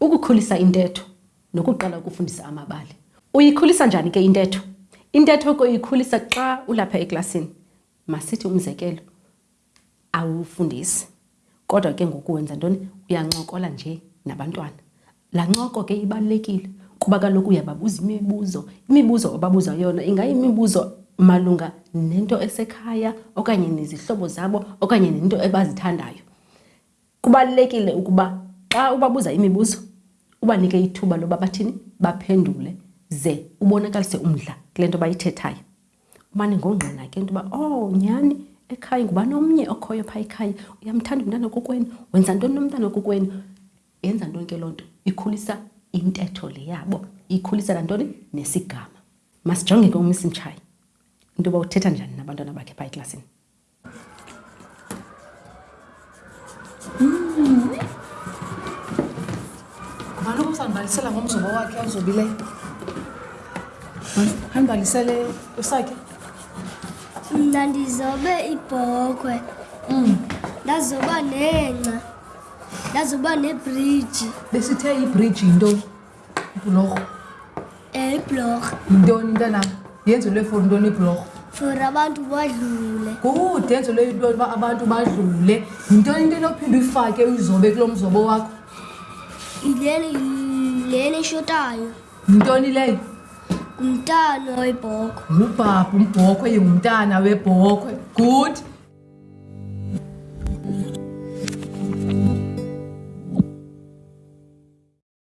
Ukukhulisa intetho nokuqala ukufundisa amabali. Uyikhulisa njani ke intetho? Intetho ke uyikhulisa xa ulapha eklasini. Masithi umzekelo, Awufundisi, kodwa ke ngoku wenza ntoni? Uyancokola nje nabantwana. Laa ncoko ke ibalulekile kuba kaloku uyababuza imibuzo. Imibuzo obabuza yona ingayimibuzo malunga nento esekhaya okanye nezihlobo zabo okanye nento ebazithandayo. Kubalulekile ukuba xa ubabuza imibuzo ubanike ithuba loba bathini, baphendule ze ubonakalise umdla kule nto bayithethayo. Umane ngongqina ke into yoba, oh nyhani ekhaya ngubani omnye okhoyo phaa ekhaya, uyamthanda umntana wakokwenu, wenza ntoni nomntana wakokwenu. Yenza ntoni ke loo nto? Ikhulisa intetho le yabo, ikhulisa nantoni? Nesigama. Masijonge ke uMiss Mtshayi into yoba uthetha njani nabantwana bakhe phaa eklasini. uzobalisela ngomzobo wakhe ozobileyo andibalisele usakhe mna ndizobe ibhokhwe mm. ndazoba nengca ndazoba nebhriji besithe ibhriji yintoni Blog. Eh, blog. Ntoni mntana? Yenzelwe for ntoni iblog? For abantu badlule. Good, yenzelwe into yokuba abantu badlule. Yintoni into enophinde uyifake uyizobe kulo mzobo wakho? Yileni lena eshotayo. Yintoni leyo? Ngumntana webhokhwe. Ngubhabha umbhokhwe yingumntana webhokhwe. Good.